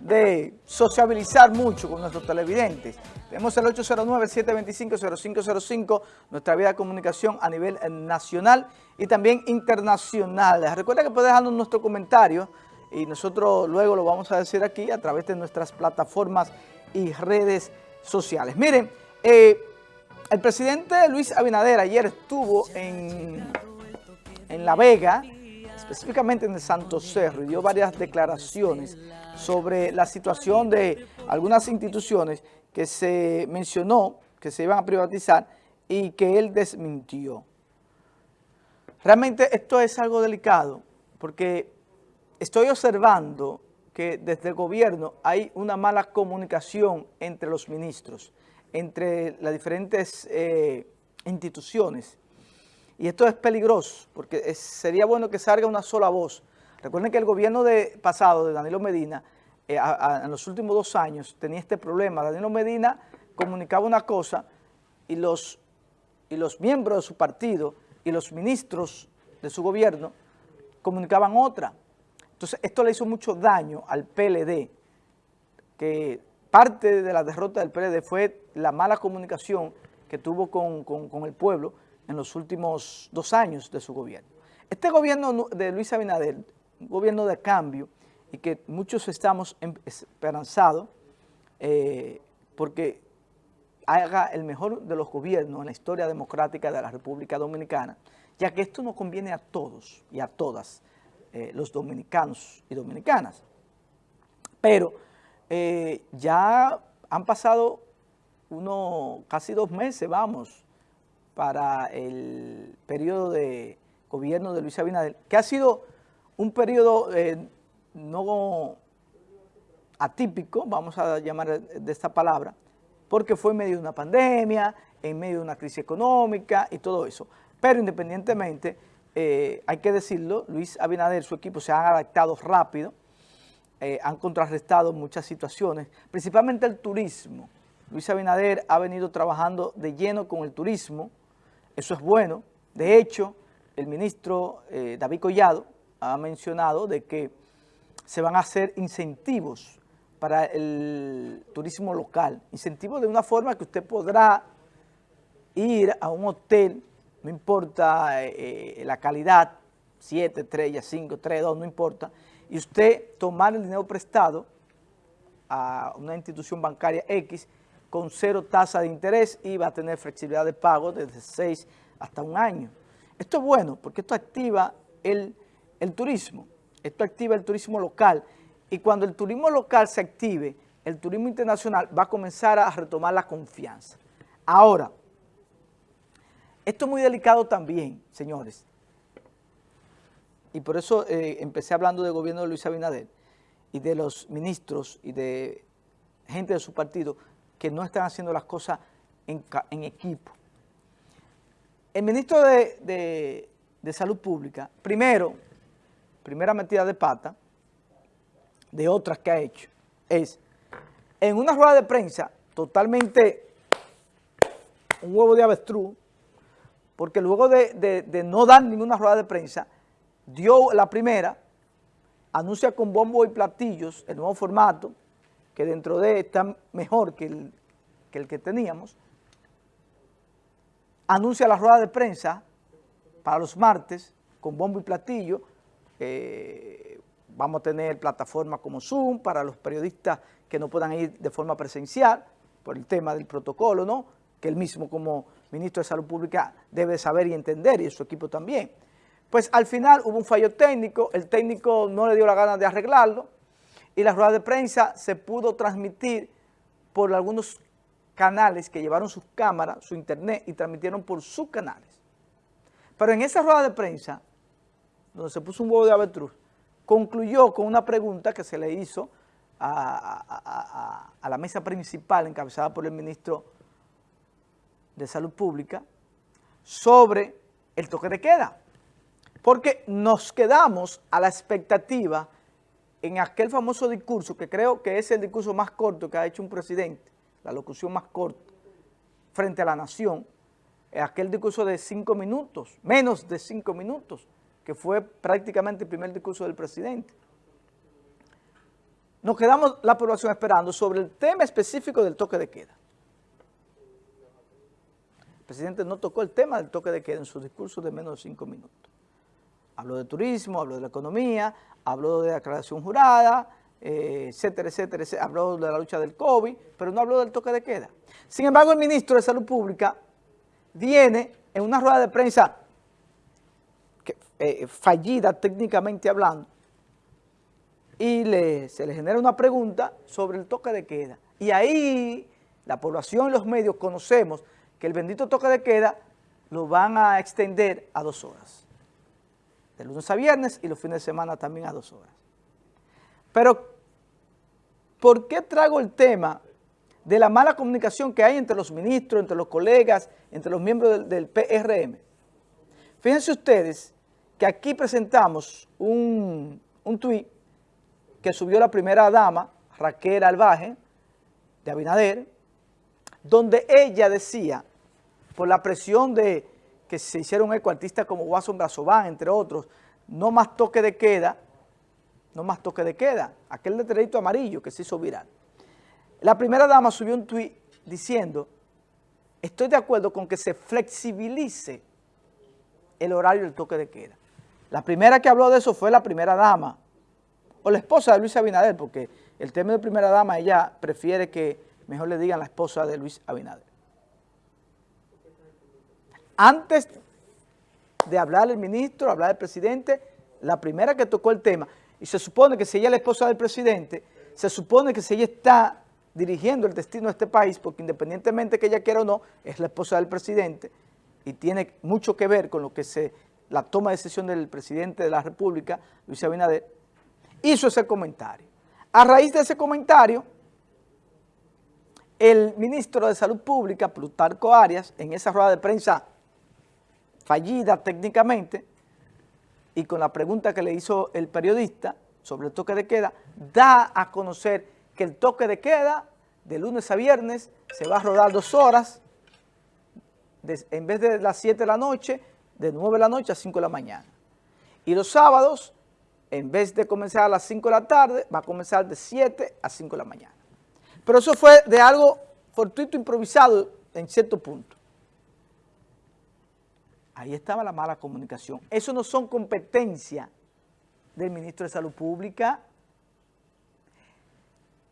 de sociabilizar mucho con nuestros televidentes. Tenemos el 809-725-0505, nuestra vía de comunicación a nivel nacional y también internacional. Recuerda que puedes dejarnos nuestro comentario y nosotros luego lo vamos a decir aquí a través de nuestras plataformas y redes sociales. Miren, eh, el presidente Luis Abinader ayer estuvo en, en La Vega, específicamente en el Santo Cerro, y dio varias declaraciones sobre la situación de algunas instituciones que se mencionó que se iban a privatizar y que él desmintió. Realmente esto es algo delicado porque estoy observando que desde el gobierno hay una mala comunicación entre los ministros, entre las diferentes eh, instituciones. Y esto es peligroso porque sería bueno que salga una sola voz. Recuerden que el gobierno de, pasado de Danilo Medina, eh, en los últimos dos años, tenía este problema. Danilo Medina comunicaba una cosa y los, y los miembros de su partido y los ministros de su gobierno comunicaban otra. Entonces, esto le hizo mucho daño al PLD, que parte de la derrota del PLD fue la mala comunicación que tuvo con, con el pueblo, en los últimos dos años de su gobierno. Este gobierno de Luis Abinader, un gobierno de cambio, y que muchos estamos em, esperanzados eh, porque haga el mejor de los gobiernos en la historia democrática de la República Dominicana, ya que esto nos conviene a todos y a todas eh, los dominicanos y dominicanas. Pero eh, ya han pasado uno, casi dos meses, vamos, para el periodo de gobierno de Luis Abinader, que ha sido un periodo eh, no atípico, vamos a llamar de esta palabra, porque fue en medio de una pandemia, en medio de una crisis económica y todo eso. Pero independientemente, eh, hay que decirlo, Luis Abinader y su equipo se han adaptado rápido, eh, han contrarrestado muchas situaciones, principalmente el turismo. Luis Abinader ha venido trabajando de lleno con el turismo, eso es bueno. De hecho, el ministro eh, David Collado ha mencionado de que se van a hacer incentivos para el turismo local. Incentivos de una forma que usted podrá ir a un hotel, no importa eh, la calidad, 7 estrellas, 5, 3, 2, no importa, y usted tomar el dinero prestado a una institución bancaria X con cero tasa de interés y va a tener flexibilidad de pago desde seis hasta un año. Esto es bueno porque esto activa el, turismo, esto activa el turismo local y cuando el turismo local se active, el turismo internacional va a comenzar a retomar la confianza. Ahora, esto es muy delicado también, señores, y por eso eh, empecé hablando del gobierno de Luis Abinader y de los ministros y de gente de su partido que no están haciendo las cosas en, equipo. El ministro de, Salud Pública, primero, primera metida de pata, de otras que ha hecho, es en una rueda de prensa totalmente un huevo de avestruz, porque luego de, de, no dar ninguna rueda de prensa, dio la primera, anuncia con bombo y platillos el nuevo formato, que dentro de está mejor que el, que teníamos, anuncia la rueda de prensa para los martes con bombo y platillo, eh, vamos a tener plataformas como Zoom para los periodistas que no puedan ir de forma presencial por el tema del protocolo, ¿no? que él mismo como ministro de Salud Pública debe saber y entender y su equipo también. Pues al final hubo un fallo técnico, el técnico no le dio la gana de arreglarlo, y la rueda de prensa se pudo transmitir por algunos canales que llevaron sus cámaras, su internet y transmitieron por sus canales. Pero en esa rueda de prensa, donde se puso un huevo de avestruz, concluyó con una pregunta que se le hizo a, a la mesa principal encabezada por el ministro de Salud Pública sobre el toque de queda. Porque nos quedamos a la expectativa en aquel famoso discurso, que creo que es el discurso más corto que ha hecho un presidente, la locución más corta, frente a la nación, aquel discurso de cinco minutos, menos de cinco minutos, que fue prácticamente el primer discurso del presidente. nos quedamos la población esperando sobre el tema específico del toque de queda. El presidente no tocó el tema del toque de queda en su discurso de menos de cinco minutos. Habló de turismo, habló de la economía, habló de la jurada, eh, etcétera, etcétera, etcétera, habló de la lucha del COVID, pero no habló del toque de queda. Sin embargo, el ministro de Salud Pública viene en una rueda de prensa eh, fallida técnicamente hablando, y se le genera una pregunta sobre el toque de queda. Y ahí la población y los medios conocemos que el bendito toque de queda lo van a extender a dos horas. De lunes a viernes y los fines de semana también a dos horas. Pero, ¿por qué traigo el tema de la mala comunicación que hay entre los ministros, entre los colegas, entre los miembros del, del PRM? Fíjense ustedes que aquí presentamos un, un tuit que subió la primera dama, Raquel Albaje, de Abinader, donde ella decía, por la presión de que se hicieron eco artistas como Watson Brazován, entre otros, no más toque de queda, no más toque de queda, aquel letrerito amarillo que se hizo viral. La primera dama subió un tuit diciendo, estoy de acuerdo con que se flexibilice el horario del toque de queda. La primera que habló de eso fue la primera dama, o la esposa de Luis Abinader, porque el tema de primera dama, ella prefiere que mejor le digan la esposa de Luis Abinader. Antes de hablar el ministro, hablar el presidente, la primera que tocó el tema, y se supone que si ella es la esposa del presidente, se supone que si ella está dirigiendo el destino de este país, porque independientemente que ella quiera o no, es la esposa del presidente, y tiene mucho que ver con lo que se la toma de decisión del presidente de la República, Luis Abinader, hizo ese comentario. A raíz de ese comentario, el ministro de Salud Pública, Plutarco Arias, en esa rueda de prensa fallida técnicamente, y con la pregunta que le hizo el periodista sobre el toque de queda, da a conocer que el toque de queda de lunes a viernes se va a rodar dos horas, en vez de las 7 de la noche, de 9 de la noche a 5 de la mañana. Y los sábados, en vez de comenzar a las 5 de la tarde, va a comenzar de 7 a 5 de la mañana. Pero eso fue de algo fortuito, improvisado en cierto punto. Ahí estaba la mala comunicación. Eso no son competencias del ministro de Salud Pública.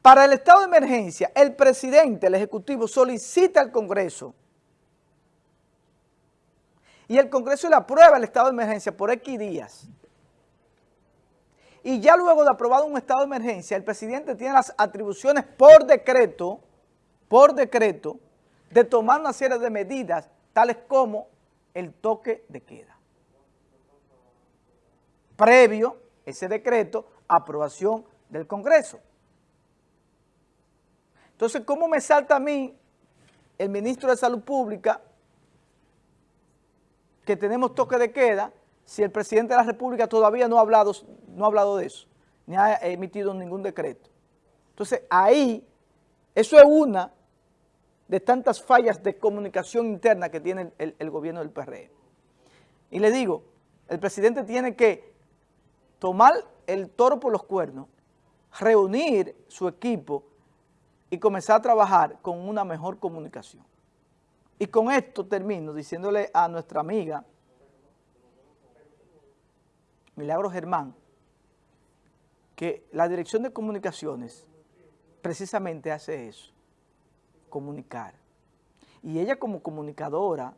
Para el estado de emergencia, el presidente, el Ejecutivo, solicita al Congreso y el Congreso le aprueba el estado de emergencia por X días. Y ya luego de aprobado un estado de emergencia, el presidente tiene las atribuciones por decreto, por decreto, de tomar una serie de medidas, tales como el toque de queda. Previo ese decreto, aprobación del Congreso. Entonces, ¿cómo me salta a mí el ministro de Salud Pública que tenemos toque de queda si el presidente de la República todavía no ha hablado, no ha hablado de eso, ni ha emitido ningún decreto. Entonces, ahí, eso es una de tantas fallas de comunicación interna que tiene el, gobierno del PRM. Y le digo, el presidente tiene que tomar el toro por los cuernos, reunir su equipo y comenzar a trabajar con una mejor comunicación. Y con esto termino diciéndole a nuestra amiga Milagro Germán que la Dirección de Comunicaciones precisamente hace eso, comunicar. Y ella como comunicadora,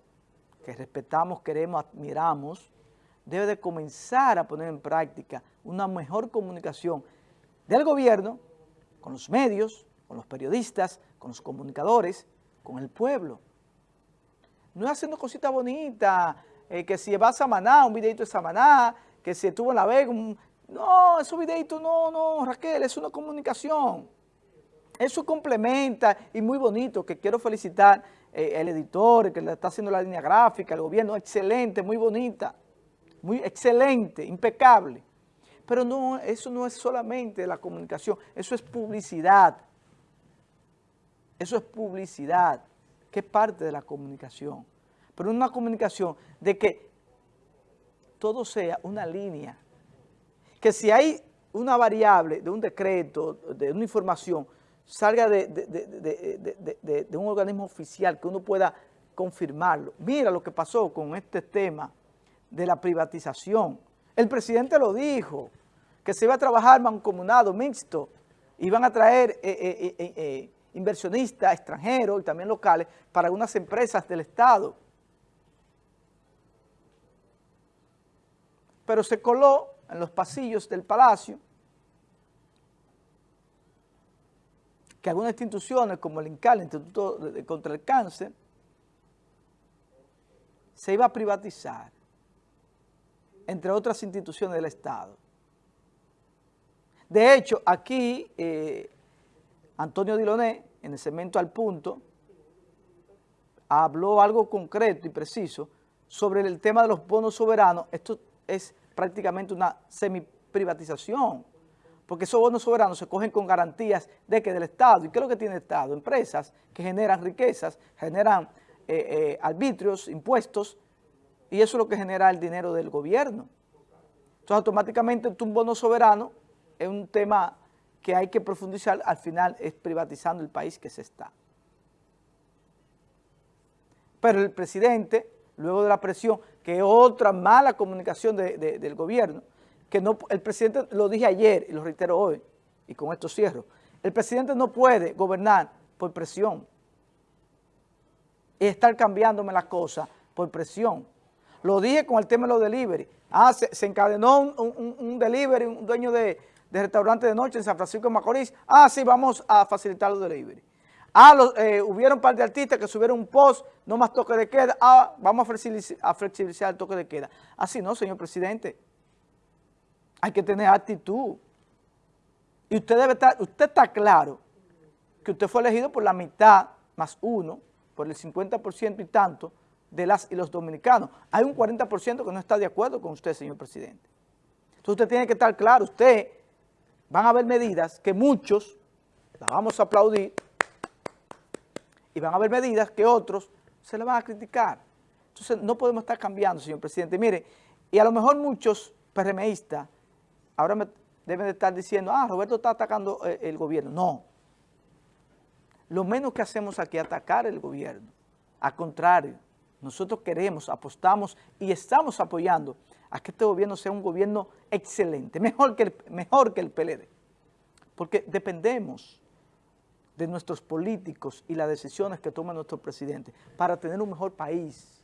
que respetamos, queremos, admiramos, debe de comenzar a poner en práctica una mejor comunicación del gobierno con los medios, con los periodistas, con los comunicadores, con el pueblo no haciendo cositas bonitas, eh, que si va a Samaná, un videito de Samaná, que si estuvo en La Vega, no, esos videitos no, no, Raquel, es una comunicación. Eso complementa y muy bonito, que quiero felicitar eh, al editor, que le está haciendo la línea gráfica, el gobierno, excelente, muy bonita, muy excelente, impecable. Pero no, eso no es solamente la comunicación, eso es publicidad. Eso es publicidad que es parte de la comunicación, pero una comunicación de que todo sea una línea, que si hay una variable de un decreto, de una información, salga de, un organismo oficial que uno pueda confirmarlo. Mira lo que pasó con este tema de la privatización. El presidente lo dijo, que se iba a trabajar mancomunado, mixto, iban a traer eh, eh, eh, inversionistas extranjeros y también locales para algunas empresas del Estado. Pero se coló en los pasillos del Palacio que algunas instituciones como el INCAL, el Instituto contra el Cáncer, se iba a privatizar, entre otras instituciones del Estado. De hecho, aquí eh, Antonio Diloné, en el segmento al punto, habló algo concreto y preciso sobre el tema de los bonos soberanos. Esto es prácticamente una semi-privatización, porque esos bonos soberanos se cogen con garantías de que del Estado. ¿Y qué es lo que tiene el Estado? Empresas que generan riquezas, generan eh, eh, arbitrios, impuestos, y eso es lo que genera el dinero del gobierno. Entonces, automáticamente un bono soberano es un tema que hay que profundizar, al final es privatizando el país que se está. Pero el presidente, luego de la presión, que es otra mala comunicación del gobierno, que no, el presidente, lo dije ayer y lo reitero hoy, y con esto cierro, el presidente no puede gobernar por presión y estar cambiándome las cosas por presión. Lo dije con el tema de los delivery. Ah, se, encadenó un delivery, un dueño de, de restaurante de noche en San Francisco de Macorís. Ah, sí, vamos a facilitar los delivery. Ah, eh, hubieron un par de artistas que subieron un post, no más toque de queda. Ah, vamos a flexibilizar, el toque de queda. Así no, señor presidente. Hay que tener actitud. Y usted debe estar, usted está claro que usted fue elegido por la mitad más uno, por el 50% y tanto de las y los dominicanos. Hay un 40% que no está de acuerdo con usted, señor presidente. Entonces usted tiene que estar claro, usted van a haber medidas que muchos las vamos a aplaudir y van a haber medidas que otros se le van a criticar. Entonces no podemos estar cambiando, señor presidente. Mire, y a lo mejor muchos PRMistas ahora me deben de estar diciendo, ah, Roberto está atacando eh, el gobierno. No. Lo menos que hacemos aquí es atacar el gobierno. Al contrario, nosotros queremos, apostamos y estamos apoyando a que este gobierno sea un gobierno excelente, mejor que el, mejor que el PLD. Porque dependemos de nuestros políticos y las decisiones que toma nuestro presidente para tener un mejor país,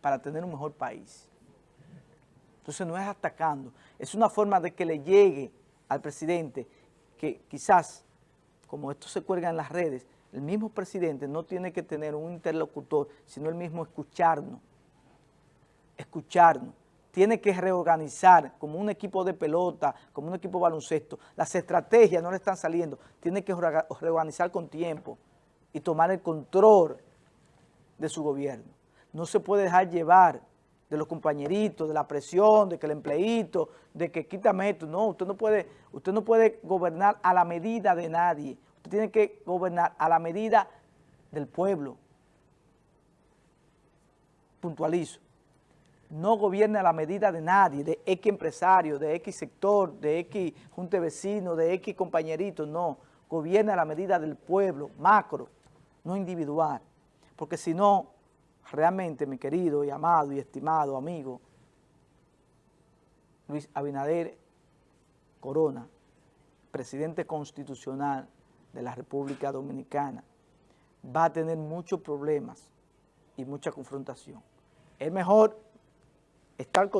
para tener un mejor país. Entonces no es atacando, es una forma de que le llegue al presidente que quizás, como esto se cuelga en las redes, el mismo presidente no tiene que tener un interlocutor, sino el mismo escucharnos, escucharnos. Tiene que reorganizar como un equipo de pelota, como un equipo de baloncesto. Las estrategias no le están saliendo. Tiene que reorganizar con tiempo y tomar el control de su gobierno. No se puede dejar llevar de los compañeritos, de la presión, de que el empleito, de que quítame esto. No, usted no puede, usted no puede gobernar a la medida de nadie. Usted tiene que gobernar a la medida del pueblo. Puntualizo. No gobierne a la medida de nadie, de X empresario, de X sector, de X junte vecino, de X compañerito, no. Gobierne a la medida del pueblo, macro, no individual. Porque si no, realmente, mi querido y amado y estimado amigo, Luis Abinader Corona, presidente constitucional de la República Dominicana va a tener muchos problemas y mucha confrontación. Es mejor estar con